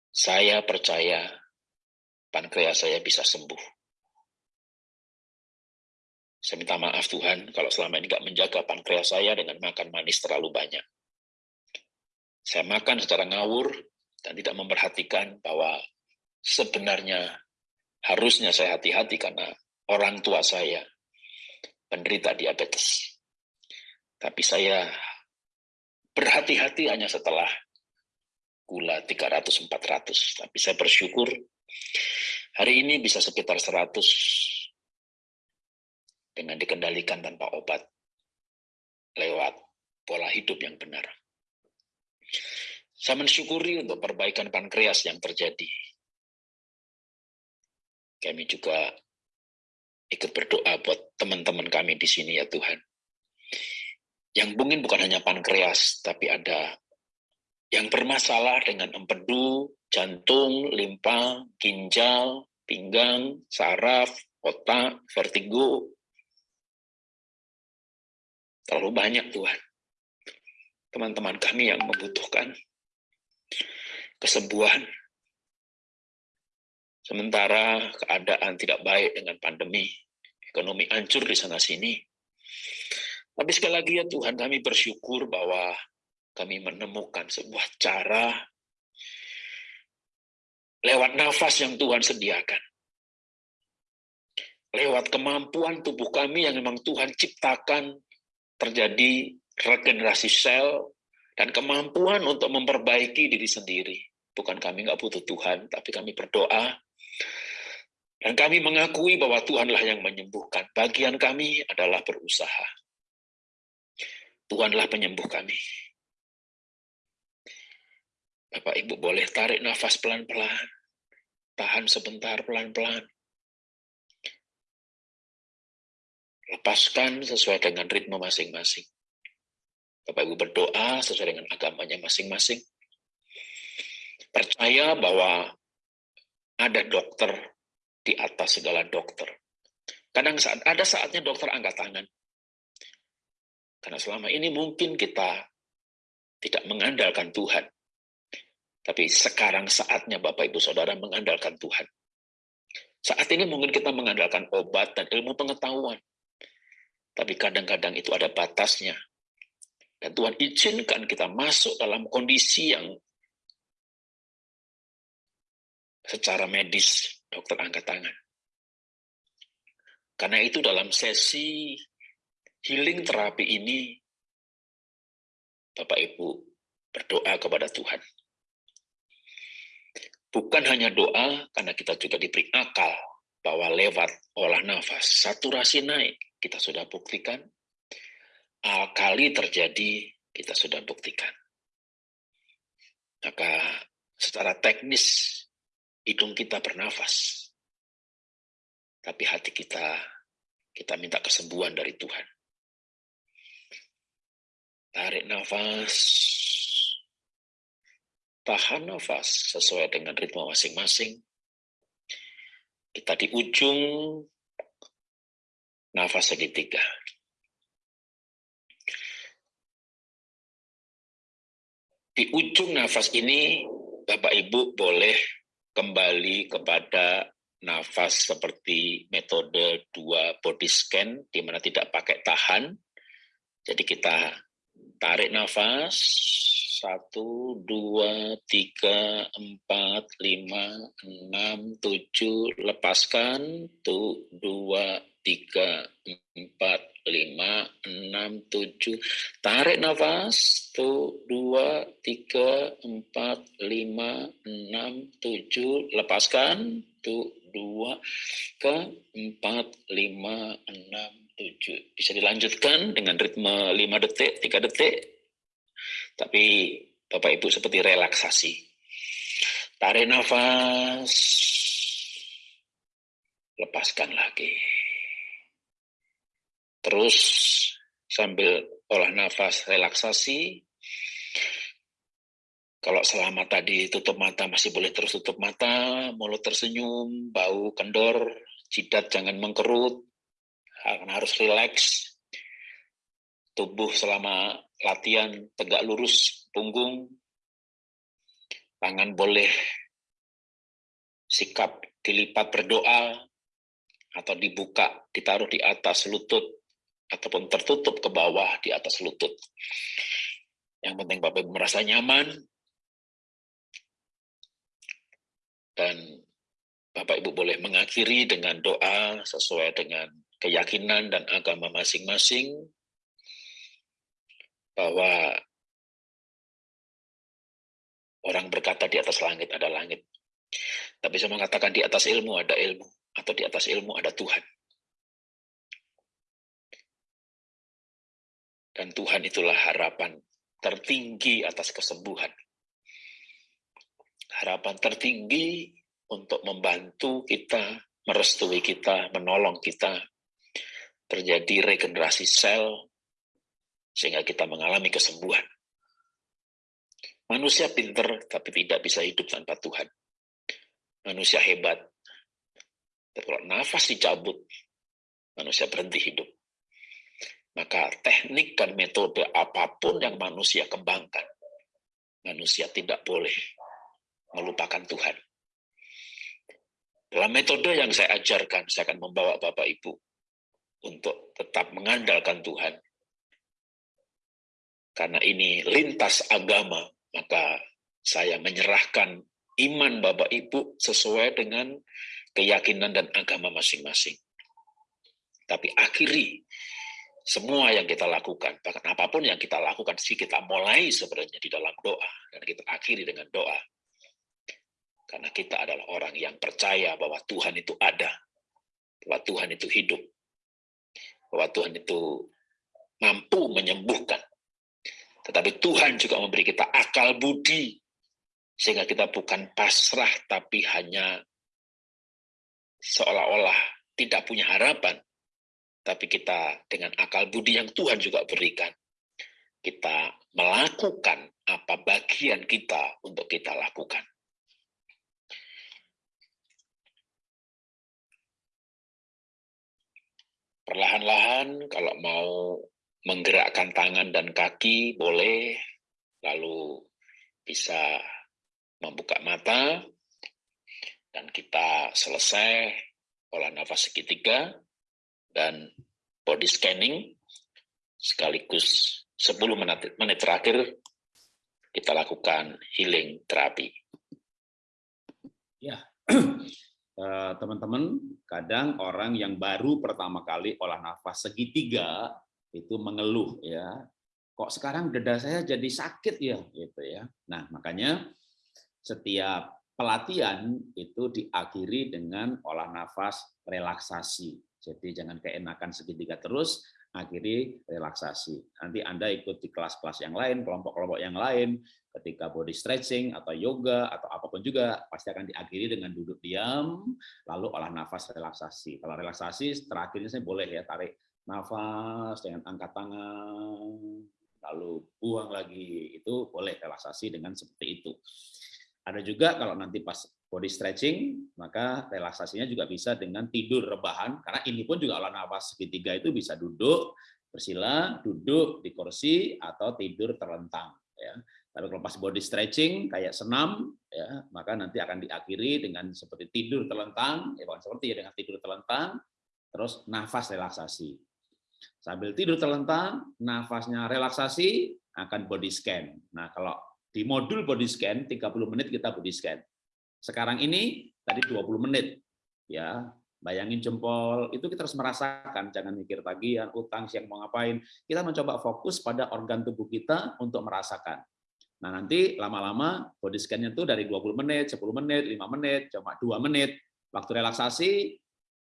Saya percaya pankreas saya bisa sembuh. Saya minta maaf Tuhan kalau selama ini tidak menjaga pankreas saya dengan makan manis terlalu banyak. Saya makan secara ngawur dan tidak memperhatikan bahwa sebenarnya harusnya saya hati-hati karena orang tua saya penderita diabetes. Tapi saya berhati-hati hanya setelah gula 300-400. Tapi saya bersyukur hari ini bisa sekitar 100 dengan dikendalikan tanpa obat lewat pola hidup yang benar. Saya mensyukuri untuk perbaikan pankreas yang terjadi. Kami juga ikut berdoa buat teman-teman kami di sini ya Tuhan. Yang mungkin bukan hanya pankreas, tapi ada yang bermasalah dengan empedu, jantung, limpa, ginjal, pinggang, saraf, otak, vertigo. Terlalu banyak Tuhan. Teman-teman kami yang membutuhkan kesembuhan, Sementara keadaan tidak baik dengan pandemi, ekonomi hancur di sana-sini. Tapi sekali lagi ya Tuhan, kami bersyukur bahwa kami menemukan sebuah cara lewat nafas yang Tuhan sediakan. Lewat kemampuan tubuh kami yang memang Tuhan ciptakan terjadi regenerasi sel dan kemampuan untuk memperbaiki diri sendiri. Bukan kami nggak butuh Tuhan, tapi kami berdoa dan kami mengakui bahwa Tuhanlah yang menyembuhkan. Bagian kami adalah berusaha. Tuhanlah penyembuh kami. Bapak Ibu boleh tarik nafas pelan-pelan. Tahan sebentar pelan-pelan. Lepaskan sesuai dengan ritme masing-masing. Bapak Ibu berdoa sesuai dengan agamanya masing-masing. Percaya bahwa ada dokter di atas segala dokter. Kadang saat ada saatnya dokter angkat tangan. Karena selama ini mungkin kita tidak mengandalkan Tuhan. Tapi sekarang saatnya Bapak Ibu Saudara mengandalkan Tuhan. Saat ini mungkin kita mengandalkan obat dan ilmu pengetahuan. Tapi kadang-kadang itu ada batasnya. Dan Tuhan izinkan kita masuk dalam kondisi yang secara medis dokter angkat tangan. Karena itu dalam sesi healing terapi ini, Bapak Ibu berdoa kepada Tuhan. Bukan hanya doa, karena kita juga diberi akal bahwa lewat olah nafas, saturasi naik, kita sudah buktikan. Alkali terjadi, kita sudah buktikan. Maka secara teknis hidung kita bernafas. Tapi hati kita, kita minta kesembuhan dari Tuhan. Tarik nafas. Tahan nafas sesuai dengan ritme masing-masing. Kita di ujung nafas segitiga. Di ujung nafas ini, Bapak Ibu boleh kembali kepada nafas seperti metode dua body scan, di mana tidak pakai tahan. Jadi kita tarik nafas, satu, dua, tiga, empat, lima, enam, tujuh, lepaskan, tuh, dua, tiga, empat, lima, enam, tujuh. Tarik nafas, tuh, dua, tiga, empat, lima, enam, tujuh. Lepaskan, tuh, dua, ke empat, lima, enam, tujuh. Bisa dilanjutkan dengan ritme lima detik, tiga detik. Tapi Bapak Ibu seperti relaksasi. Tarik nafas, lepaskan lagi. Terus sambil olah nafas relaksasi, kalau selama tadi tutup mata masih boleh terus tutup mata, mulut tersenyum, bau kendor, jidat jangan mengkerut, harus rileks. Tubuh selama latihan tegak lurus punggung, tangan boleh sikap dilipat berdoa atau dibuka, ditaruh di atas lutut, ataupun tertutup ke bawah di atas lutut. Yang penting Bapak Ibu merasa nyaman, dan Bapak Ibu boleh mengakhiri dengan doa sesuai dengan keyakinan dan agama masing-masing, bahwa orang berkata di atas langit ada langit. Tapi saya mengatakan di atas ilmu ada ilmu, atau di atas ilmu ada Tuhan. Dan Tuhan itulah harapan tertinggi atas kesembuhan. Harapan tertinggi untuk membantu kita, merestui kita, menolong kita, terjadi regenerasi sel, sehingga kita mengalami kesembuhan. Manusia pinter, tapi tidak bisa hidup tanpa Tuhan. Manusia hebat, tapi kalau nafas dicabut, manusia berhenti hidup. Maka teknik dan metode apa pun yang manusia kembangkan, manusia tidak boleh melupakan Tuhan. Dalam metode yang saya ajarkan, saya akan membawa Bapak Ibu untuk tetap mengandalkan Tuhan. Karena ini lintas agama, maka saya menyerahkan iman Bapak Ibu sesuai dengan keyakinan dan agama masing-masing. Tapi akhiri semua yang kita lakukan, bahkan apa pun yang kita lakukan, sih kita mulai sebenarnya di dalam doa, dan kita akhiri dengan doa. Karena kita adalah orang yang percaya bahwa Tuhan itu ada, bahwa Tuhan itu hidup, bahwa Tuhan itu mampu menyembuhkan. Tetapi Tuhan juga memberi kita akal budi, sehingga kita bukan pasrah, tapi hanya seolah-olah tidak punya harapan, tapi kita dengan akal budi yang Tuhan juga berikan, kita melakukan apa bagian kita untuk kita lakukan. Perlahan-lahan kalau mau menggerakkan tangan dan kaki boleh, lalu bisa membuka mata, dan kita selesai olah nafas segitiga, dan body scanning. Sekaligus 10 menit, menit terakhir kita lakukan healing terapi. Ya, eh, teman-teman, kadang orang yang baru pertama kali olah nafas segitiga itu mengeluh ya, kok sekarang dada saya jadi sakit ya, gitu ya. Nah makanya setiap pelatihan itu diakhiri dengan olah nafas relaksasi. Jadi jangan keenakan segitiga terus, akhiri relaksasi. Nanti Anda ikut di kelas-kelas yang lain, kelompok-kelompok yang lain, ketika body stretching atau yoga atau apa pun juga pasti akan diakhiri dengan duduk diam, lalu olah nafas relaksasi. Kalau relaksasi terakhirnya saya boleh ya tarik nafas dengan angkat tangan, lalu buang lagi, itu boleh relaksasi dengan seperti itu. Ada juga kalau nanti pas body stretching, maka relaksasinya juga bisa dengan tidur rebahan, karena ini pun juga olah nafas segitiga itu bisa duduk, bersila, duduk di kursi, atau tidur terlentang. Ya. Tapi kalau pas body stretching kayak senam, ya, maka nanti akan diakhiri dengan seperti tidur terlentang, ya seperti ya dengan tidur terlentang, terus nafas relaksasi. Sambil tidur terlentang, nafasnya relaksasi, akan body scan. Nah, kalau di modul body scan 30 menit kita body scan. Sekarang ini tadi 20 menit. Ya, bayangin jempol, itu kita harus merasakan, jangan mikir tagihan, utang, siang mau ngapain. Kita mencoba fokus pada organ tubuh kita untuk merasakan. Nah, nanti lama-lama body scan-nya itu dari 20 menit, 10 menit, 5 menit, cuma 2 menit. Waktu relaksasi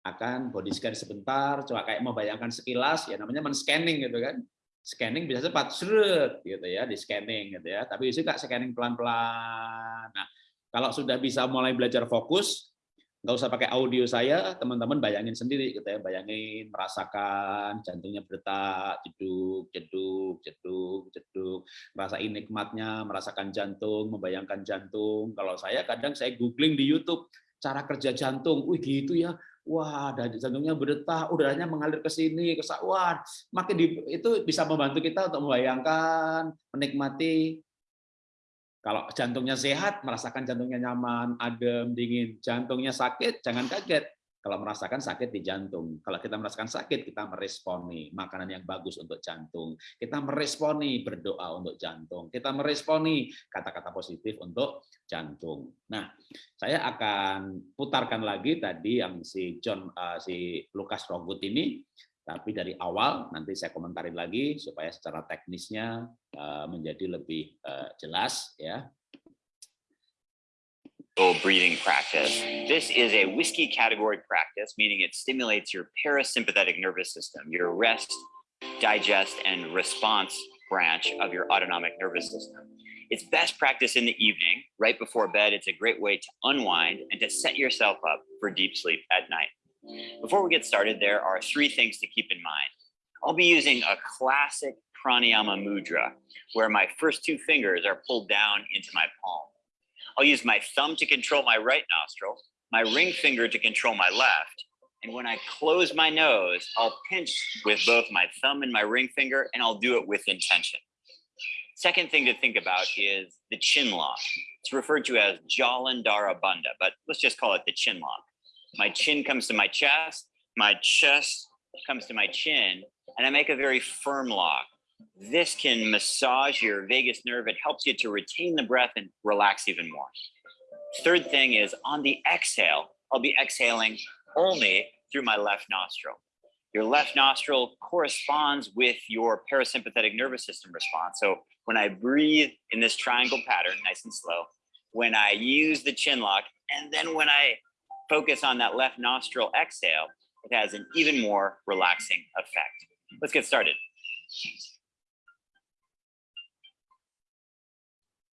akan body scan sebentar, coba kayak membayangkan sekilas, ya namanya men-scanning gitu kan. Scanning bisa cepat, seret gitu ya, di scanning gitu ya. Tapi juga scanning pelan-pelan. Nah, kalau sudah bisa mulai belajar fokus, nggak usah pakai audio saya, teman-teman bayangin sendiri gitu ya, bayangin merasakan jantungnya berdetak, jeduk, jeduk, jeduk, jeduk, merasain nikmatnya, merasakan jantung, membayangkan jantung. Kalau saya kadang saya googling di YouTube cara kerja jantung, wih gitu ya, wah jantungnya berdetak, udaranya mengalir ke sini, ke wah makin di, itu bisa membantu kita untuk membayangkan, menikmati kalau jantungnya sehat, merasakan jantungnya nyaman, adem, dingin. Jantungnya sakit, jangan kaget. Kalau merasakan sakit di jantung. Kalau kita merasakan sakit, kita meresponi makanan yang bagus untuk jantung. Kita meresponi berdoa untuk jantung. Kita meresponi kata-kata positif untuk jantung. Nah, saya akan putarkan lagi tadi yang si John, uh, si Lukas Rogut ini tapi dari awal nanti saya komentarin lagi supaya secara teknisnya uh, menjadi lebih uh, jelas ya. Breathing practice. This is a whiskey category practice, meaning it stimulates your parasympathetic nervous system, your rest, digest, and response branch of your autonomic nervous system. It's best practice in the evening, right before bed. It's a great way to unwind and to set yourself up for deep sleep at night. Before we get started, there are three things to keep in mind. I'll be using a classic pranayama mudra, where my first two fingers are pulled down into my palm. I'll use my thumb to control my right nostril, my ring finger to control my left, and when I close my nose, I'll pinch with both my thumb and my ring finger, and I'll do it with intention. Second thing to think about is the chin lock. It's referred to as Jalandhara Bandha, but let's just call it the chin lock. My chin comes to my chest, my chest comes to my chin, and I make a very firm lock. This can massage your vagus nerve. It helps you to retain the breath and relax even more. Third thing is on the exhale, I'll be exhaling only through my left nostril. Your left nostril corresponds with your parasympathetic nervous system response. So when I breathe in this triangle pattern, nice and slow, when I use the chin lock, and then when I focus on that left nostril exhale, it has an even more relaxing effect. Let's get started.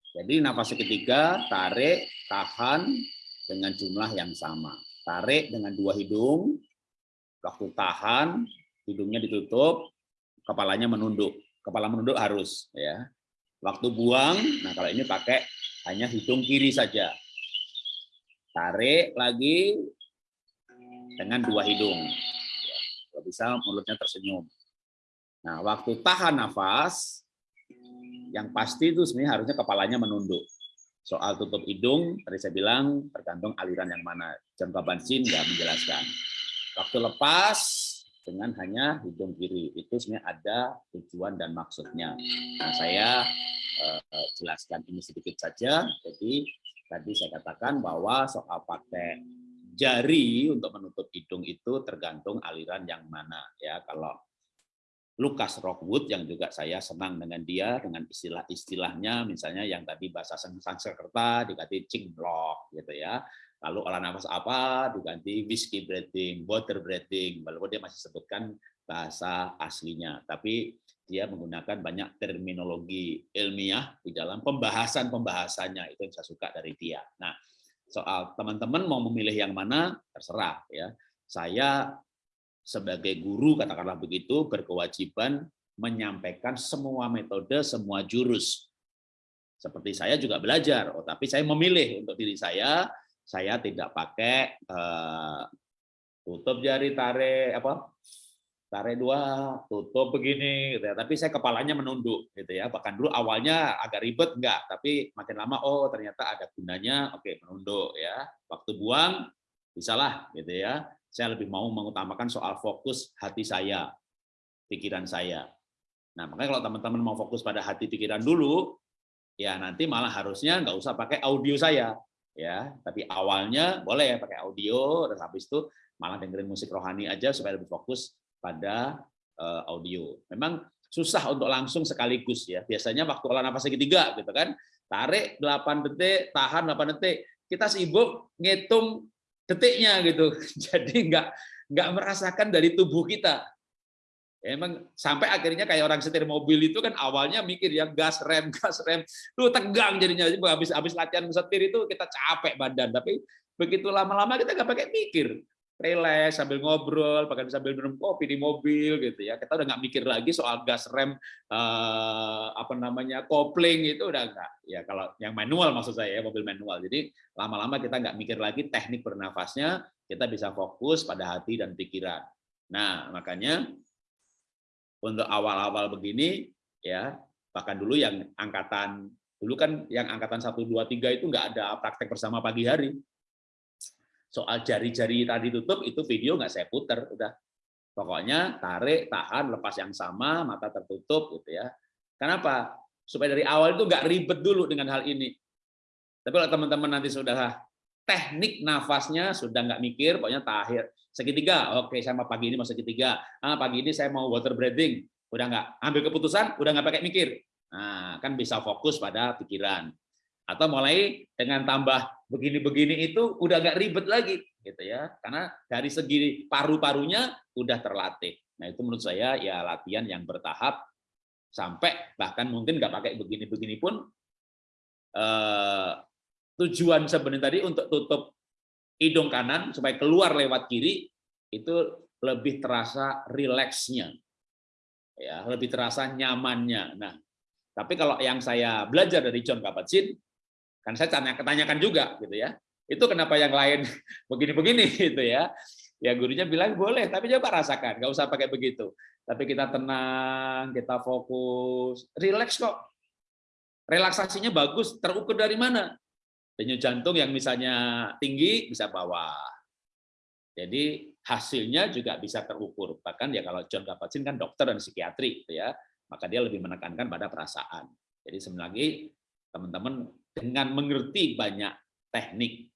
Jadi nafas ketiga, tarik, tahan dengan jumlah yang sama. Tarik dengan dua hidung, waktu tahan, hidungnya ditutup, kepalanya menunduk. Kepala menunduk harus ya. Waktu buang, nah kalau ini pakai hanya hidung kiri saja. Tarik lagi dengan dua hidung. Kalau bisa mulutnya tersenyum. Nah, waktu tahan nafas, yang pasti itu sebenarnya harusnya kepalanya menunduk. Soal tutup hidung, tadi saya bilang tergantung aliran yang mana. Jangka bansin nggak menjelaskan. Waktu lepas dengan hanya hidung kiri, itu sebenarnya ada tujuan dan maksudnya. Nah, saya eh, jelaskan ini sedikit saja. Jadi tadi saya katakan bahwa soal pakai jari untuk menutup hidung itu tergantung aliran yang mana ya kalau Lukas Rockwood yang juga saya senang dengan dia dengan istilah-istilahnya misalnya yang tadi bahasa Sanskerta diganti cinglok gitu ya lalu olah nafas apa diganti whiskey breathing water breathing walaupun dia masih sebutkan bahasa aslinya tapi dia menggunakan banyak terminologi ilmiah di dalam pembahasan-pembahasannya itu yang saya suka dari dia. Nah, soal teman-teman mau memilih yang mana terserah ya. Saya sebagai guru katakanlah begitu berkewajiban menyampaikan semua metode, semua jurus. Seperti saya juga belajar, oh tapi saya memilih untuk diri saya, saya tidak pakai uh, tutup jari tarik apa tarik dua, tutup begini, gitu ya. Tapi saya kepalanya menunduk, gitu ya. Bahkan dulu awalnya agak ribet, enggak. Tapi makin lama, oh ternyata ada gunanya, oke menunduk ya. Waktu buang, bisalah, gitu ya. Saya lebih mau mengutamakan soal fokus hati saya, pikiran saya. Nah, makanya kalau teman-teman mau fokus pada hati pikiran dulu, ya nanti malah harusnya nggak usah pakai audio saya, ya. Tapi awalnya boleh pakai audio, dan habis itu malah dengerin musik rohani aja supaya lebih fokus pada uh, audio. Memang susah untuk langsung sekaligus ya. Biasanya waktu olah nafas segitiga gitu kan. Tarik 8 detik, tahan 8 detik. Kita sibuk ngitung detiknya gitu. Jadi nggak nggak merasakan dari tubuh kita. Ya, emang sampai akhirnya kayak orang setir mobil itu kan awalnya mikir ya gas rem gas rem lu tegang jadinya habis habis latihan setir itu kita capek badan tapi begitu lama-lama kita nggak pakai mikir relax sambil ngobrol, bahkan sambil minum kopi di mobil gitu ya. Kita udah nggak mikir lagi soal gas rem eh, apa namanya kopling itu udah nggak. Ya kalau yang manual maksud saya ya mobil manual. Jadi lama-lama kita nggak mikir lagi teknik bernafasnya, kita bisa fokus pada hati dan pikiran. Nah makanya untuk awal-awal begini ya bahkan dulu yang angkatan dulu kan yang angkatan 1 2 3 itu nggak ada praktek bersama pagi hari soal jari-jari tadi tutup itu video nggak saya putar udah. Pokoknya tarik tahan lepas yang sama mata tertutup gitu ya. Kenapa? Supaya dari awal itu nggak ribet dulu dengan hal ini. Tapi kalau teman-teman nanti sudah teknik nafasnya sudah nggak mikir pokoknya tahir segitiga oke saya mau pagi ini mau segitiga. Ah, pagi ini saya mau water breathing. Udah nggak ambil keputusan udah nggak pakai mikir. Nah kan bisa fokus pada pikiran. Atau mulai dengan tambah begini-begini itu udah nggak ribet lagi gitu ya. Karena dari segi paru-parunya udah terlatih. Nah itu menurut saya ya latihan yang bertahap sampai bahkan mungkin nggak pakai begini-begini pun eh, tujuan sebenarnya tadi untuk tutup hidung kanan supaya keluar lewat kiri itu lebih terasa rileksnya ya lebih terasa nyamannya. Nah tapi kalau yang saya belajar dari John Kabat-Zinn Kan saya tanya ketanyakan juga gitu ya. Itu kenapa yang lain begini-begini gitu ya. Ya gurunya bilang boleh, tapi coba rasakan, nggak usah pakai begitu. Tapi kita tenang, kita fokus, rileks kok. Relaksasinya bagus, terukur dari mana? Denyut jantung yang misalnya tinggi bisa bawah. Jadi hasilnya juga bisa terukur. Bahkan ya kalau John Kabat-Zinn kan dokter dan psikiatri, gitu ya, maka dia lebih menekankan pada perasaan. Jadi sebenarnya teman-teman dengan mengerti banyak teknik,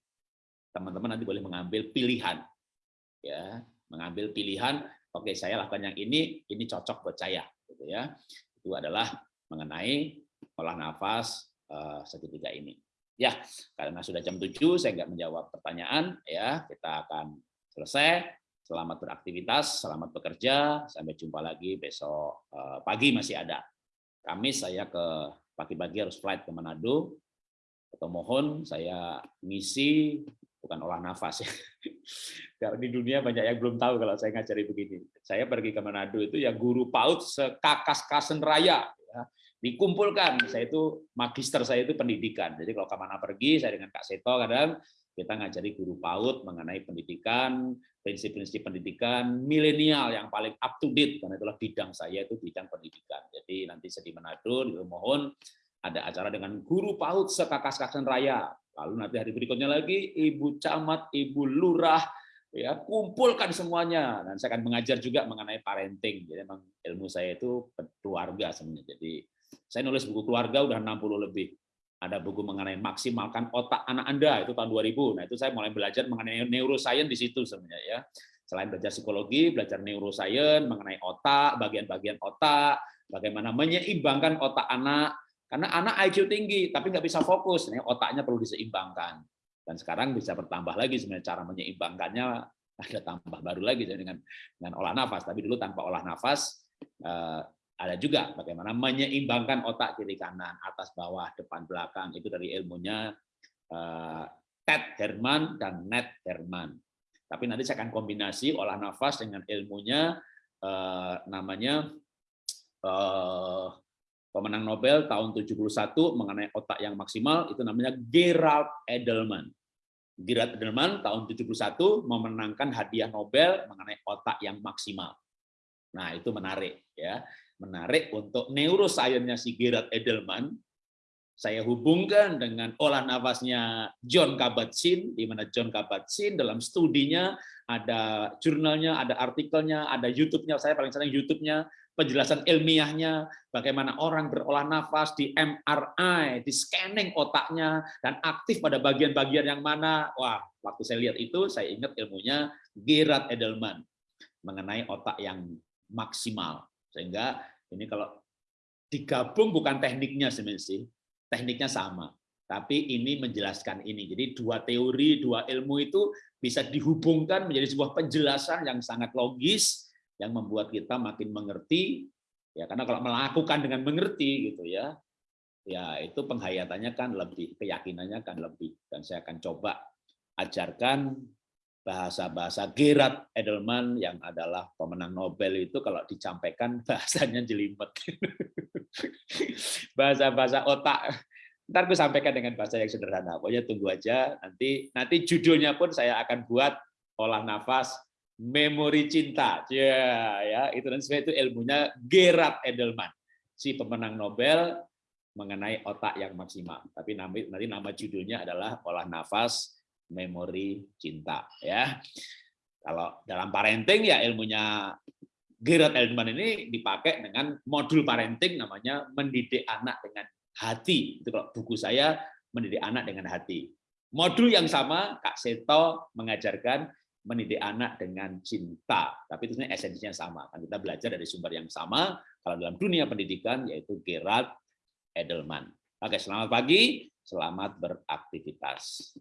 teman-teman nanti boleh mengambil pilihan. Ya, mengambil pilihan, oke saya lakukan yang ini, ini cocok buat saya, gitu ya. Itu adalah mengenai olah nafas uh, segitiga ini. Ya, karena sudah jam 7 saya nggak menjawab pertanyaan ya, kita akan selesai. Selamat beraktivitas, selamat bekerja, sampai jumpa lagi besok uh, pagi masih ada. Kamis saya ke pagi-pagi harus flight ke Manado, atau mohon saya ngisi bukan olah nafas ya. Di dunia banyak yang belum tahu kalau saya ngajari begini. Saya pergi ke Manado itu ya guru PAUD sekakas kasen raya. Ya. Dikumpulkan, saya itu magister saya itu pendidikan. Jadi kalau ke mana pergi, saya dengan Kak Seto kadang kita ngajari guru PAUD mengenai pendidikan, prinsip-prinsip pendidikan milenial yang paling up to date karena itulah bidang saya itu bidang pendidikan. Jadi nanti saya di Manado mohon ada acara dengan guru PAUD sekakas-kasan raya. Lalu nanti hari berikutnya lagi ibu camat, ibu lurah, ya kumpulkan semuanya. Dan saya akan mengajar juga mengenai parenting. Jadi memang ilmu saya itu keluarga sebenarnya. Jadi saya nulis buku keluarga udah 60 lebih. Ada buku mengenai maksimalkan otak anak Anda itu tahun 2000. Nah, itu saya mulai belajar mengenai neuroscience di situ sebenarnya ya. Selain belajar psikologi, belajar neuroscience mengenai otak, bagian-bagian otak, bagaimana menyeimbangkan otak anak karena anak IQ tinggi, tapi nggak bisa fokus. Nih, otaknya perlu diseimbangkan. Dan sekarang bisa bertambah lagi sebenarnya cara menyeimbangkannya ada tambah baru lagi dengan dengan olah nafas. Tapi dulu tanpa olah nafas eh, ada juga bagaimana menyeimbangkan otak kiri kanan, atas bawah, depan belakang. Itu dari ilmunya eh, Ted Herman dan Ned Herman. Tapi nanti saya akan kombinasi olah nafas dengan ilmunya eh, namanya pemenang Nobel tahun 71 mengenai otak yang maksimal itu namanya Gerald Edelman. Gerald Edelman tahun 71 memenangkan hadiah Nobel mengenai otak yang maksimal. Nah, itu menarik ya. Menarik untuk neurosainsnya si Gerald Edelman saya hubungkan dengan olah nafasnya John Kabat-Zinn, di mana John Kabat-Zinn dalam studinya ada jurnalnya, ada artikelnya, ada YouTube-nya, saya paling sering YouTube-nya, penjelasan ilmiahnya, bagaimana orang berolah nafas di MRI, di scanning otaknya, dan aktif pada bagian-bagian yang mana. Wah, waktu saya lihat itu, saya ingat ilmunya Gerard Edelman, mengenai otak yang maksimal. Sehingga ini kalau digabung bukan tekniknya sebenarnya tekniknya sama. Tapi ini menjelaskan ini. Jadi dua teori, dua ilmu itu bisa dihubungkan menjadi sebuah penjelasan yang sangat logis yang membuat kita makin mengerti. Ya, karena kalau melakukan dengan mengerti gitu ya, ya itu penghayatannya kan lebih, keyakinannya kan lebih. Dan saya akan coba ajarkan bahasa-bahasa Gerard Edelman yang adalah pemenang Nobel itu kalau dicampaikan bahasanya jelimet. Bahasa-bahasa otak. Ntar aku sampaikan dengan bahasa yang sederhana. Pokoknya tunggu aja. Nanti nanti judulnya pun saya akan buat olah nafas memori cinta. Ya, ya itu dan itu ilmunya Gerard Edelman, si pemenang Nobel mengenai otak yang maksimal. Tapi nanti nama judulnya adalah olah nafas memori cinta ya. Kalau dalam parenting ya ilmunya Gerard Edelman ini dipakai dengan modul parenting namanya mendidik anak dengan hati. Itu kalau buku saya mendidik anak dengan hati. Modul yang sama Kak Seto mengajarkan mendidik anak dengan cinta. Tapi itu esensinya sama. Kan kita belajar dari sumber yang sama kalau dalam dunia pendidikan yaitu Gerard Edelman. Oke, selamat pagi, selamat beraktivitas.